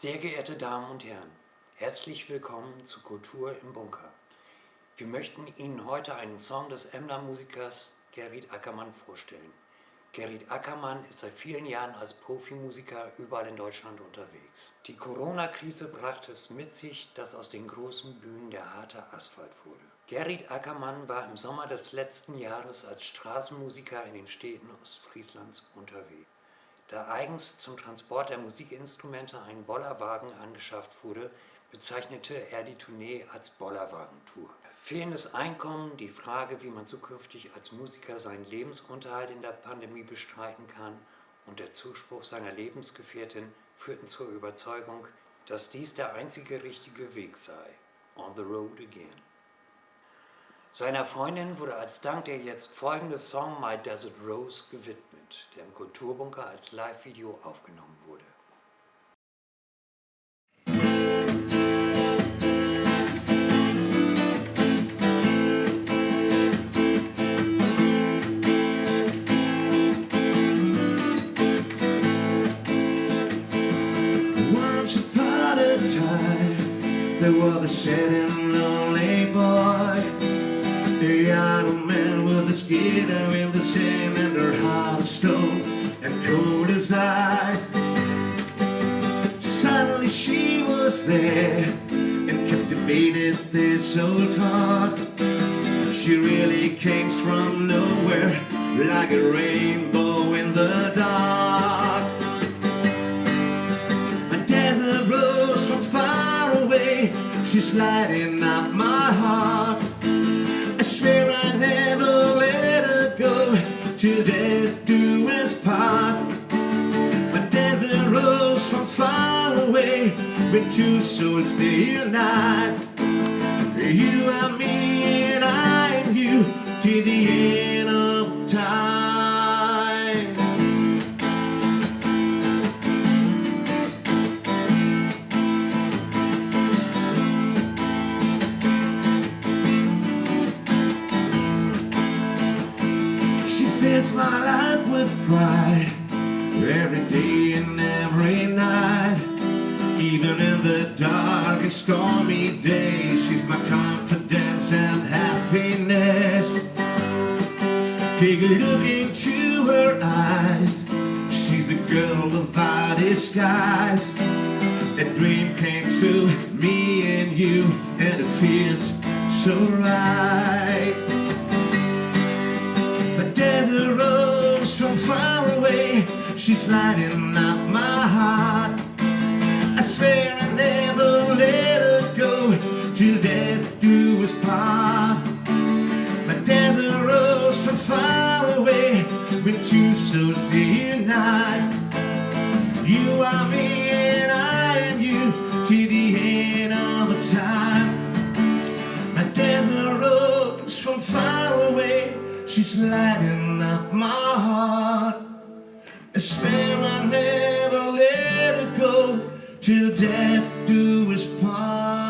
Sehr geehrte Damen und Herren, herzlich willkommen zu Kultur im Bunker. Wir möchten Ihnen heute einen Song des Emner-Musikers Gerrit Ackermann vorstellen. Gerrit Ackermann ist seit vielen Jahren als Profimusiker überall in Deutschland unterwegs. Die Corona-Krise brachte es mit sich, dass aus den großen Bühnen der harte Asphalt wurde. Gerrit Ackermann war im Sommer des letzten Jahres als Straßenmusiker in den Städten Ostfrieslands unterwegs. Da eigens zum Transport der Musikinstrumente ein Bollerwagen angeschafft wurde, bezeichnete er die Tournee als Bollerwagentour. Fehlendes Einkommen, die Frage, wie man zukünftig als Musiker seinen Lebensunterhalt in der Pandemie bestreiten kann und der Zuspruch seiner Lebensgefährtin führten zur Überzeugung, dass dies der einzige richtige Weg sei. On the road again. Seiner Freundin wurde als Dank der jetzt folgende Song My Desert Rose gewidmet, der im Kulturbunker als Live-Video aufgenommen wurde. there was a sad and lonely boy A young man with a skin in the sand and her heart of stone and cold as ice. Suddenly she was there and captivated this old heart. She really came from nowhere like a rainbow in the dark. A desert rose from far away. She's lighting up When two souls they unite You and me and I and you To the end of time. She fills my life with pride Every day and every night Even in the dark and stormy days She's my confidence and happiness. Take a look into her eyes. She's a girl without disguise. A dream came true, me and you And it feels so right. A desert rose from far away. She's lighting up my heart Swear I never let her go. Till death do us part. My desert rose from far away. When two souls unite. You are me and I and you To the end of time. My desert rose from far away. She's lighting up my heart. I swear I never let her go Till death do us part